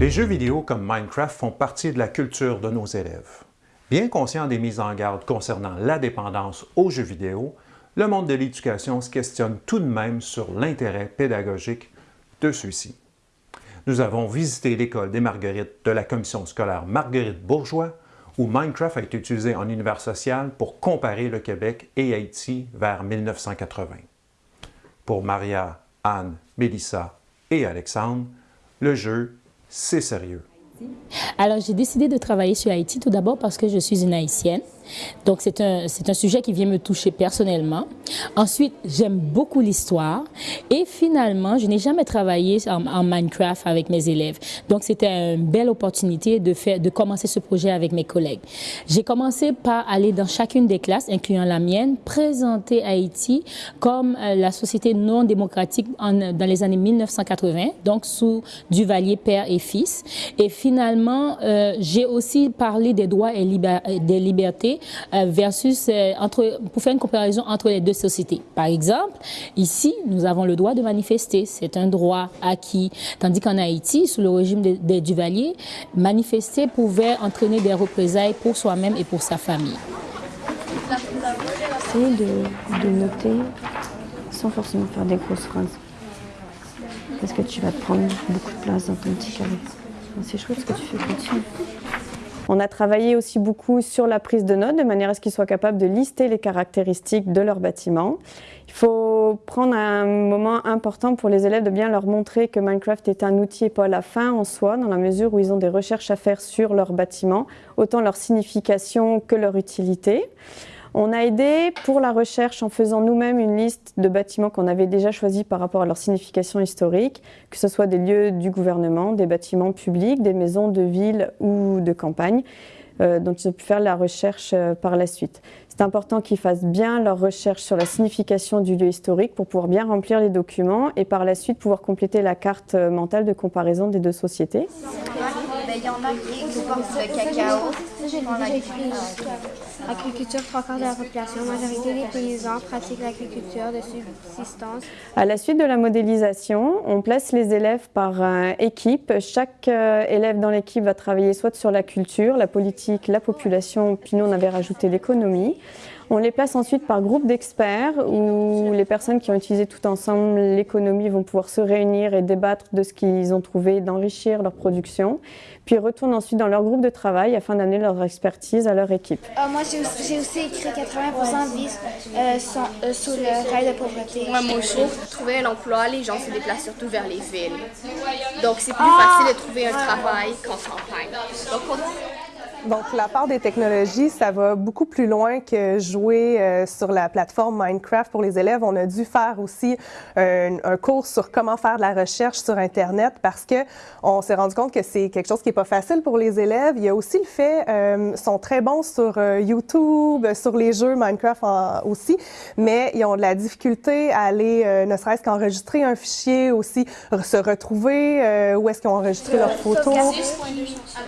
Les jeux vidéo comme Minecraft font partie de la culture de nos élèves. Bien conscient des mises en garde concernant la dépendance aux jeux vidéo, le monde de l'éducation se questionne tout de même sur l'intérêt pédagogique de ceux-ci. Nous avons visité l'école des Marguerites de la commission scolaire Marguerite Bourgeois, où Minecraft a été utilisé en univers social pour comparer le Québec et Haïti vers 1980. Pour Maria, Anne, Mélissa et Alexandre, le jeu, c'est sérieux. Alors, j'ai décidé de travailler sur Haïti tout d'abord parce que je suis une Haïtienne. Donc, c'est un, un sujet qui vient me toucher personnellement. Ensuite, j'aime beaucoup l'histoire. Et finalement, je n'ai jamais travaillé en, Minecraft avec mes élèves. Donc, c'était une belle opportunité de, faire, de commencer ce projet avec mes collègues. J'ai commencé par aller dans chacune des classes, incluant la mienne, présenter Haïti comme euh, la société non démocratique en, dans les années 1980, donc sous Duvalier père et fils. Et finalement, euh, j'ai aussi parlé des droits et des libertés versus, euh, pour faire une comparaison entre les deux sociétés. Par exemple, ici, nous avons le droit de manifester. C'est un droit acquis. Tandis qu'en Haïti, sous le régime des Duvalier, manifester pouvait entraîner des représailles pour soi-même et pour sa famille. Essayer de, noter sans forcément faire des grosses phrases. Parce que tu vas prendre beaucoup de place dans ton petit carré. C'est chouette ce que tu fais, continue. On a travaillé aussi beaucoup sur la prise de notes, de manière à ce qu'ils soient capables de lister les caractéristiques de leur bâtiment. Il faut prendre un moment important pour les élèves de bien leur montrer que Minecraft est un outil et pas la fin en soi, dans la mesure où ils ont des recherches à faire sur leur bâtiment, autant leur signification que leur utilité. On a aidé pour la recherche en faisant nous-mêmes une liste de bâtiments qu'on avait déjà choisis par rapport à leur signification historique, que ce soit des lieux du gouvernement, des bâtiments publics, des maisons de ville ou de campagne. Euh, donc ils ont pu faire la recherche euh, par la suite. C'est important qu'ils fassent bien leur recherche sur la signification du lieu historique pour pouvoir bien remplir les documents et par la suite pouvoir compléter la carte euh, mentale de comparaison des deux sociétés. Il y en a qui cacao Agriculture, trois quarts de la population, majorité des paysans pratiquent l'agriculture de subsistance. À la suite de la modélisation, on place les élèves par euh, équipe. Chaque euh, élève dans l'équipe va travailler soit sur la culture, la politique, la population, puis nous on avait rajouté l'économie. On les place ensuite par groupe d'experts où les personnes qui ont utilisé tout ensemble l'économie vont pouvoir se réunir et débattre de ce qu'ils ont trouvé, d'enrichir leur production, puis retournent ensuite dans leur groupe de travail afin d'amener leur expertise à leur équipe. Euh, moi, j'ai aussi, écrit 80% vivent euh, euh, sous le rail de pauvreté. Moi, moi aussi, pour trouver un emploi, les gens se déplacent surtout vers les villes. Donc, c'est plus facile de trouver un travail qu'en campagne. Donc, on... Donc, la part des technologies, ça va beaucoup plus loin que jouer euh, sur la plateforme Minecraft pour les élèves. On a dû faire aussi un, un, cours sur comment faire de la recherche sur Internet parce que on s'est rendu compte que c'est quelque chose qui est pas facile pour les élèves. Il y a aussi le fait, euh, sont très bons sur euh, YouTube, sur les jeux Minecraft aussi, mais ils ont de la difficulté à aller, euh, ne serait-ce qu'enregistrer un fichier, aussi se retrouver, où est-ce qu'ils ont enregistré leurs photos.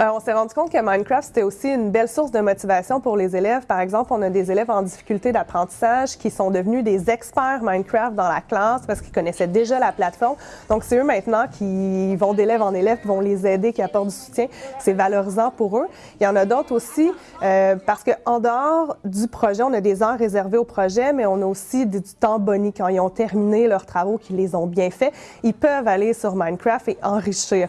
Euh, on s'est rendu compte que Minecraft, c'était aussi une belle source de motivation pour les élèves. Par exemple, on a des élèves en difficulté d'apprentissage qui sont devenus des experts Minecraft dans la classe parce qu'ils connaissaient déjà la plateforme. Donc, c'est eux maintenant qui vont d'élève en élève, qui vont les aider, qui apportent du soutien. C'est valorisant pour eux. Il y en a d'autres aussi euh, parce qu'en dehors du projet, on a des heures réservées au projet, mais on a aussi du temps boni quand ils ont terminé leurs travaux, qu'ils les ont bien faits. Ils peuvent aller sur Minecraft et enrichir.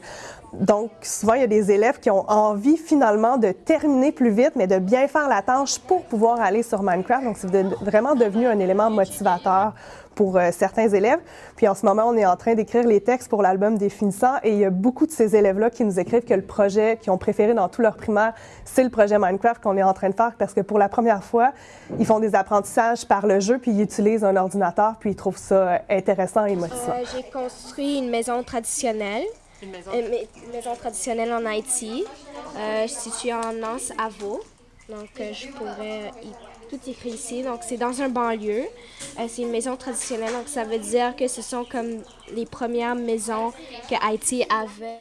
Donc, souvent, il y a des élèves qui ont envie finalement de terminer plus vite, mais de bien faire la tâche pour pouvoir aller sur Minecraft. Donc, c'est vraiment devenu un élément motivateur pour euh, certains élèves. Puis en ce moment, on est en train d'écrire les textes pour l'album des finissants et il y a beaucoup de ces élèves-là qui nous écrivent que le projet qu'ils ont préféré dans tout leur primaire, c'est le projet Minecraft qu'on est en train de faire parce que pour la première fois, ils font des apprentissages par le jeu puis ils utilisent un ordinateur puis ils trouvent ça euh, intéressant et motivant. Euh, J'ai construit une maison traditionnelle une maison? traditionnelle en Haïti, euh, située en Nance, à Vaux. Donc, euh, je pourrais y, tout écrit ici. Donc, c'est dans un banlieue. Euh, c'est une maison traditionnelle, donc ça veut dire que ce sont comme les premières maisons que Haïti avait.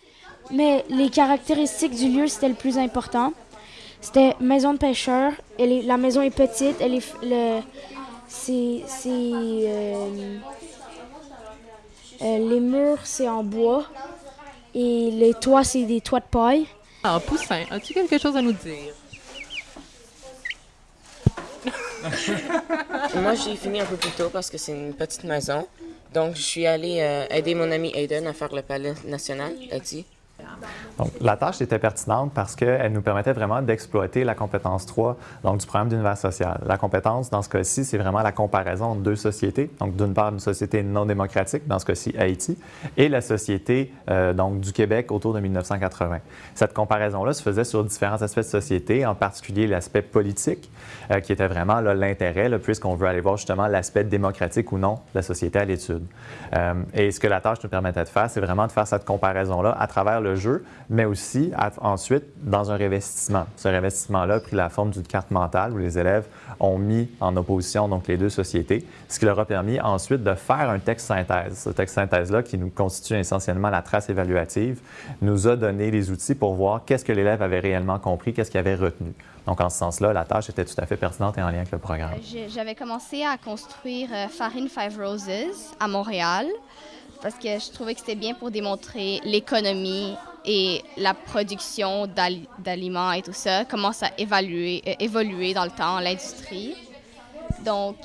Mais les caractéristiques du lieu, c'était le plus important. C'était maison de pêcheur. Elle est- la maison est petite. Elle est, le, c'est, c'est, euh, euh, les murs, c'est en bois. Et les toits, c'est des toits de paille. Alors, Poussin, as-tu quelque chose à nous dire? Moi, j'ai fini un peu plus tôt parce que c'est une petite maison. Donc, je suis allée euh, aider mon ami Aiden à faire le palais national, Haïti. Donc, la tâche était pertinente parce qu'elle nous permettait vraiment d'exploiter la compétence 3 donc, du programme d'univers social. La compétence, dans ce cas-ci, c'est vraiment la comparaison entre deux sociétés. Donc, d'une part, une société non démocratique, dans ce cas-ci Haïti, et la société euh, donc, du Québec autour de 1980. Cette comparaison-là se faisait sur différents aspects de société, en particulier l'aspect politique, euh, qui était vraiment l'intérêt, puisqu'on veut aller voir justement l'aspect démocratique ou non de la société à l'étude. Euh, et ce que la tâche nous permettait de faire, c'est vraiment de faire cette comparaison-là à travers le jeu, mais aussi ensuite dans un révestissement. Ce révestissement-là a pris la forme d'une carte mentale où les élèves ont mis en opposition donc les deux sociétés, ce qui leur a permis ensuite de faire un texte synthèse. Ce texte synthèse-là, qui nous constitue essentiellement la trace évaluative, nous a donné les outils pour voir qu'est-ce que l'élève avait réellement compris, qu'est-ce qu'il avait retenu. Donc, en ce sens-là, la tâche était tout à fait pertinente et en lien avec le programme. J'ai- J'avais commencé à construire euh, Farine Five Roses à Montréal parce que je trouvais que c'était bien pour démontrer l'économie et la production d'al- d'aliments et tout ça, ça évaluer, euh, évoluer dans le temps, l'industrie. Donc,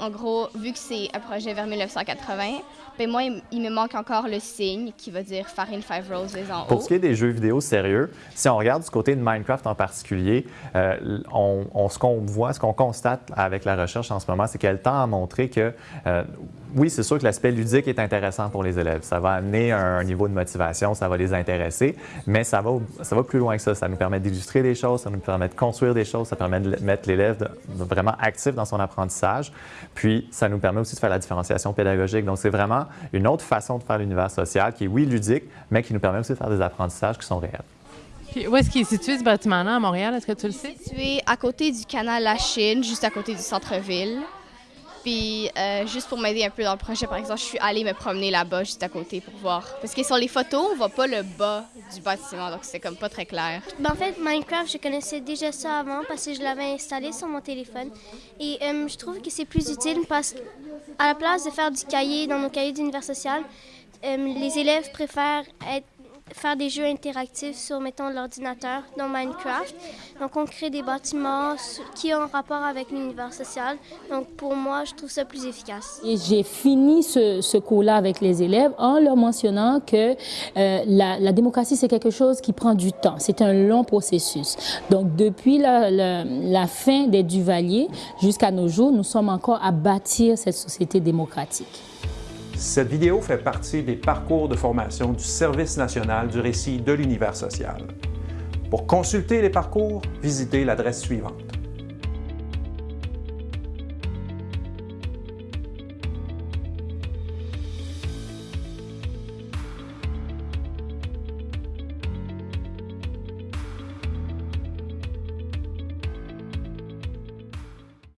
en gros, vu que c'est un projet vers 1980, ben moi, il, il me manque encore le signe qui veut dire Farine Five Roses en haut. Pour ce qui est des jeux vidéo sérieux, si on regarde du côté de Minecraft en particulier, euh, on, on- ce qu'on voit, ce qu'on constate avec la recherche en ce moment, c'est qu'elle tend à montrer que, euh, oui, c'est sûr que l'aspect ludique est intéressant pour les élèves. Ça va amener un, un niveau de motivation, ça va les intéresser, mais ça va, ça va plus loin que ça. Ça nous permet d'illustrer des choses, ça nous permet de construire des choses, ça permet de mettre l'élève vraiment actif dans son apprentissage, puis ça nous permet aussi de faire la différenciation pédagogique. Donc, c'est vraiment une autre façon de faire l'univers social qui est, oui, ludique, mais qui nous permet aussi de faire des apprentissages qui sont réels. Puis où est-ce qu'il est situé, ce bâtiment-là, à Montréal? Est-ce que tu le sais? situé à côté du canal La Chine, juste à côté du centre-ville. Puis, euh, juste pour m'aider un peu dans le projet, par exemple, je suis allée me promener là-bas, juste à côté, pour voir. Parce que sur les photos, on voit pas le bas du bâtiment, donc c'est comme pas très clair. Ben, en fait, Minecraft, je connaissais déjà ça avant parce que je l'avais installé sur mon téléphone. Et euh, je trouve que c'est plus utile parce qu'à la place de faire du cahier dans nos cahiers d'univers social, euh, les élèves préfèrent être- faire des jeux interactifs sur, mettons, l'ordinateur dans Minecraft. Donc, on crée des bâtiments qui ont rapport avec l'univers social. Donc, pour moi, je trouve ça plus efficace. Et j'ai fini ce, ce cours-là avec les élèves en leur mentionnant que euh, la, la démocratie, c'est quelque chose qui prend du temps. C'est un long processus. Donc, depuis la, la- la fin des Duvaliers jusqu'à nos jours, nous sommes encore à bâtir cette société démocratique. Cette vidéo fait partie des parcours de formation du Service national du récit de l'univers social. Pour consulter les parcours, visitez l'adresse suivante.